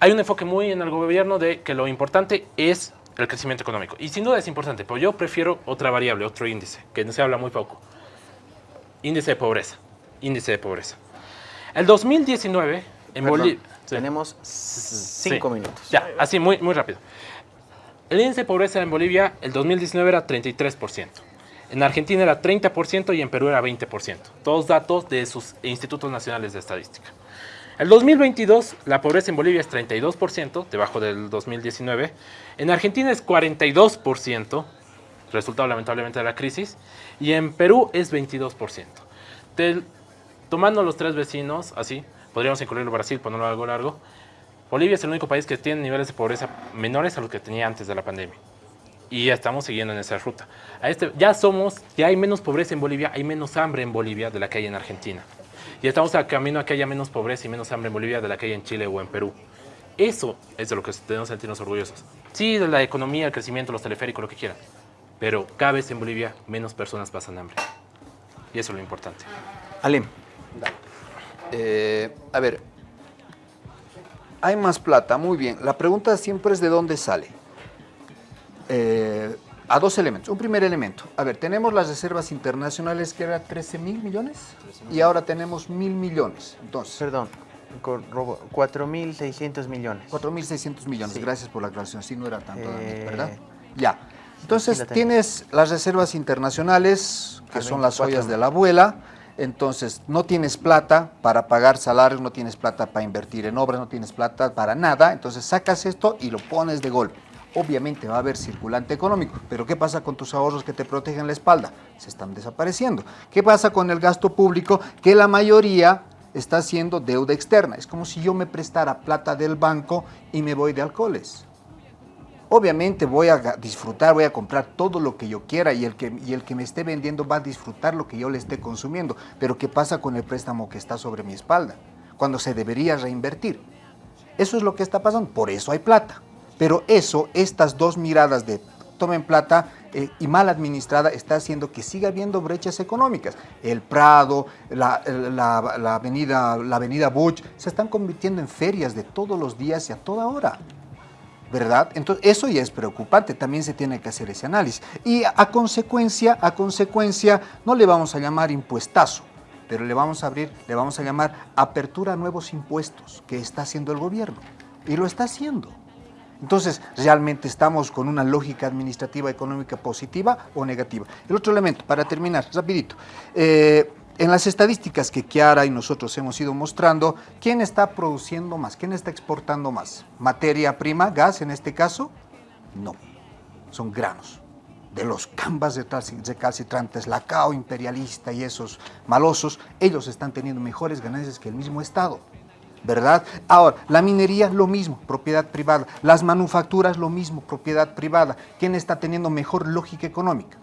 hay un enfoque muy en el gobierno de que lo importante es el crecimiento económico. Y sin duda es importante, pero yo prefiero otra variable, otro índice, que no se habla muy poco. Índice de pobreza. Índice de pobreza. El 2019 en Bolivia... Tenemos cinco minutos. Ya, así, muy, muy rápido. El índice de pobreza en Bolivia, el 2019 era 33%. En Argentina era 30% y en Perú era 20%. Todos datos de sus institutos nacionales de estadística. El 2022, la pobreza en Bolivia es 32%, debajo del 2019. En Argentina es 42%, resultado lamentablemente de la crisis. Y en Perú es 22%. tomando los tres vecinos, así, podríamos incluir Brasil, ponerlo algo largo. Bolivia es el único país que tiene niveles de pobreza menores a los que tenía antes de la pandemia. Y ya estamos siguiendo en esa ruta. A este, ya somos, ya hay menos pobreza en Bolivia, hay menos hambre en Bolivia de la que hay en Argentina. Y estamos a camino a que haya menos pobreza y menos hambre en Bolivia de la que hay en Chile o en Perú. Eso es de lo que debemos sentirnos orgullosos. Sí, de la economía, el crecimiento, los teleféricos, lo que quieran. Pero cada vez en Bolivia menos personas pasan hambre. Y eso es lo importante. Alim. Eh, a ver, hay más plata, muy bien. La pregunta siempre es de dónde sale. Eh, a dos elementos. Un primer elemento. A ver, tenemos las reservas internacionales que eran 13 mil millones y ahora tenemos mil millones. Entonces, Perdón, cor- robo- 4.600 millones. 4.600 millones. Sí. Gracias por la aclaración. Sí, no era tanto, Eh, ¿verdad? Ya. Entonces, la tienes las reservas internacionales, que son las 24 ollas de la abuela. Entonces, no tienes plata para pagar salarios, no tienes plata para invertir en obras, no tienes plata para nada. Entonces, sacas esto y lo pones de golpe. Obviamente va a haber circulante económico, pero ¿qué pasa con tus ahorros que te protegen la espalda? Se están desapareciendo. ¿Qué pasa con el gasto público? Que la mayoría está haciendo deuda externa. Es como si yo me prestara plata del banco y me voy de alcoholes. Obviamente voy a disfrutar, voy a comprar todo lo que yo quiera y el que, y el que me esté vendiendo va a disfrutar lo que yo le esté consumiendo. Pero ¿qué pasa con el préstamo que está sobre mi espalda? Cuando se debería reinvertir. Eso es lo que está pasando, por eso hay plata. Pero eso, estas dos miradas de tomen plata eh, y mal administrada está haciendo que siga habiendo brechas económicas. El Prado, la, la- la avenida, la avenida Buch, se están convirtiendo en ferias de todos los días y a toda hora. ¿verdad? Entonces, eso ya es preocupante, también se tiene que hacer ese análisis. Y a consecuencia, a consecuencia, no le vamos a llamar impuestazo, pero le vamos a abrir, le vamos a llamar apertura a nuevos impuestos que está haciendo el gobierno. Y lo está haciendo. Entonces, ¿realmente estamos con una lógica administrativa económica positiva o negativa? El otro elemento, para terminar, rapidito. Eh, en las estadísticas que Kiara y nosotros hemos ido mostrando, ¿quién está produciendo más? ¿Quién está exportando más? ¿Materia prima, gas en este caso? No, son granos. De los cambas recalci- recalcitrantes, la CAO imperialista y esos malosos, ellos están teniendo mejores ganancias que el mismo Estado. ¿Verdad? Ahora, la minería, lo mismo, propiedad privada. Las manufacturas, lo mismo, propiedad privada. ¿Quién está teniendo mejor lógica económica?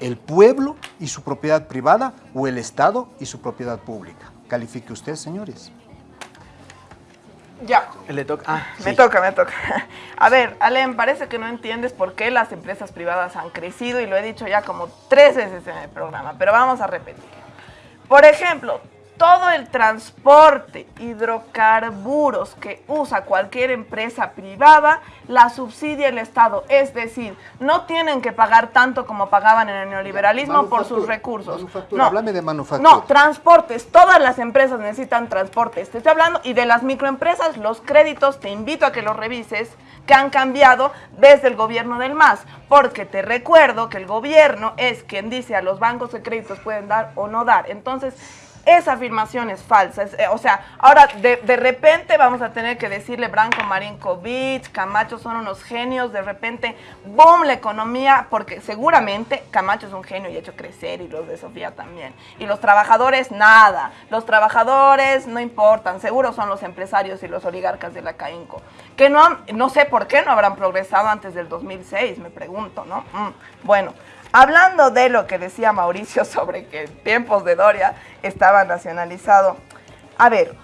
¿El pueblo y su propiedad privada o el Estado y su propiedad pública? Califique usted, señores. Ya. Le toca. Ah, Me sí. toca, me toca. (laughs) A ver, Alem, parece que no entiendes por qué las empresas privadas han crecido y lo he dicho ya como tres veces en el programa, pero vamos a repetir. Por ejemplo, todo el transporte, hidrocarburos que usa cualquier empresa privada, la subsidia el Estado. Es decir, no tienen que pagar tanto como pagaban en el neoliberalismo por sus recursos. manufactura, No, háblame de manufactura. No, transportes. Todas las empresas necesitan transportes. Te estoy hablando y de las microempresas, los créditos, te invito a que los revises, que han cambiado desde el gobierno del MAS. Porque te recuerdo que el gobierno es quien dice a los bancos de créditos pueden dar o no dar. Entonces, esa afirmación es falsa. Eh, o sea, ahora de, de repente vamos a tener que decirle Branco Marinkovic, Camacho son unos genios, de repente, boom, la economía, porque seguramente Camacho es un genio y ha hecho crecer y los de Sofía también. Y los trabajadores, nada. Los trabajadores no importan, seguro son los empresarios y los oligarcas de la CAINCO. Que no, han- no sé por qué no habrán progresado antes del 2006, me pregunto, ¿no? Mm, bueno. Hablando de lo que decía Mauricio (laughs) sobre que en tiempos de Doria estaba nacionalizado, a ver,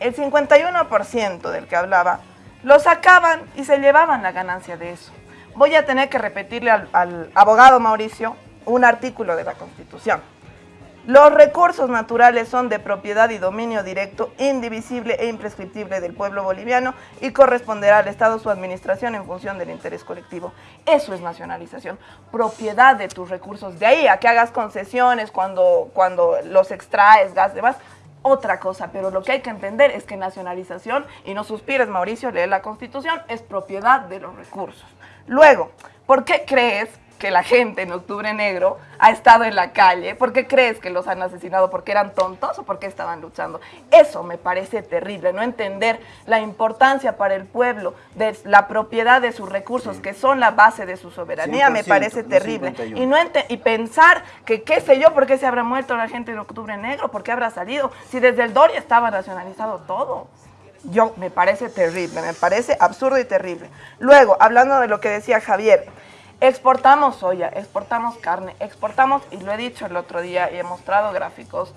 el 51% del que hablaba lo sacaban y se llevaban la ganancia de eso. Voy a tener que repetirle al, al abogado Mauricio un artículo de la Constitución. Los recursos naturales son de propiedad y dominio directo, indivisible e imprescriptible del pueblo boliviano y corresponderá al Estado su administración en función del interés colectivo. Eso es nacionalización, propiedad de tus recursos. De ahí a que hagas concesiones cuando, cuando los extraes, gas, demás, otra cosa. Pero lo que hay que entender es que nacionalización, y no suspires Mauricio, lee la Constitución, es propiedad de los recursos. Luego, ¿por qué crees que la gente en Octubre Negro ha estado en la calle? ¿Por qué crees que los han asesinado? ¿Porque eran tontos o porque estaban luchando? Eso me parece terrible, no entender la importancia para el pueblo de la propiedad de sus recursos, que son la base de su soberanía, me 100%, parece terrible. 51. Y, no y pensar que, qué sé yo, por qué se habrá muerto la gente en Octubre Negro, por qué habrá salido, si desde el Doria estaba nacionalizado todo. Yo, me parece terrible, me parece absurdo y terrible. Luego, hablando de lo que decía Javier, exportamos soya, exportamos carne, exportamos, y lo he dicho el otro día y he mostrado gráficos,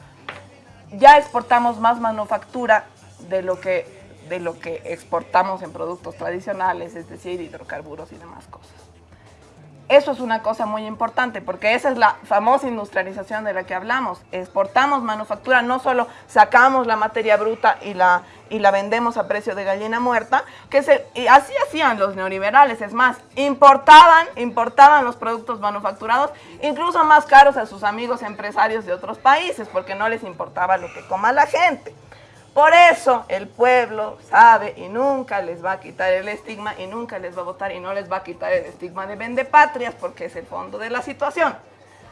ya exportamos más manufactura de lo que de lo que exportamos en productos tradicionales, es decir, hidrocarburos y demás cosas. Eso es una cosa muy importante porque esa es la famosa industrialización de la que hablamos. Exportamos manufactura, no solo sacamos la materia bruta y la, y la vendemos a precio de gallina muerta, que se, y así hacían los neoliberales, es más, importaban, importaban los productos manufacturados, incluso más caros a sus amigos empresarios de otros países, porque no les importaba lo que coma la gente. Por eso el pueblo sabe y nunca les va a quitar el estigma y nunca les va a votar y no les va a quitar el estigma de vendepatrias porque es el fondo de la situación.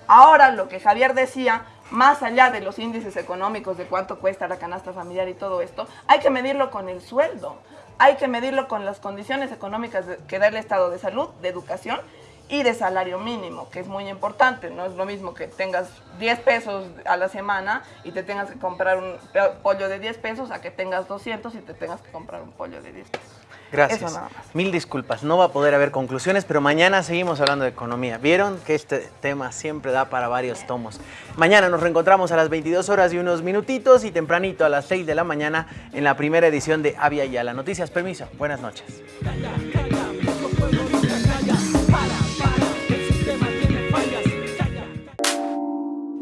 Ahora lo que Javier decía, más allá de los índices económicos de cuánto cuesta la canasta familiar y todo esto, hay que medirlo con el sueldo, hay que medirlo con las condiciones económicas que da el estado de salud, de educación y de salario mínimo, que es muy importante. No es lo mismo que tengas 10 pesos a la semana y te tengas que comprar un pollo de 10 pesos a que tengas 200 y te tengas que comprar un pollo de 10 pesos. Gracias. Eso nada más. Mil disculpas, no va a poder haber conclusiones, pero mañana seguimos hablando de economía. Vieron que este tema siempre da para varios tomos. Mañana nos reencontramos a las 22 horas y unos minutitos y tempranito a las 6 de la mañana en la primera edición de Avia Yala. Noticias, permiso. Buenas noches.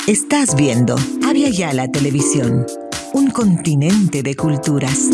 Estás viendo Avia Yala Televisión, un continente de culturas.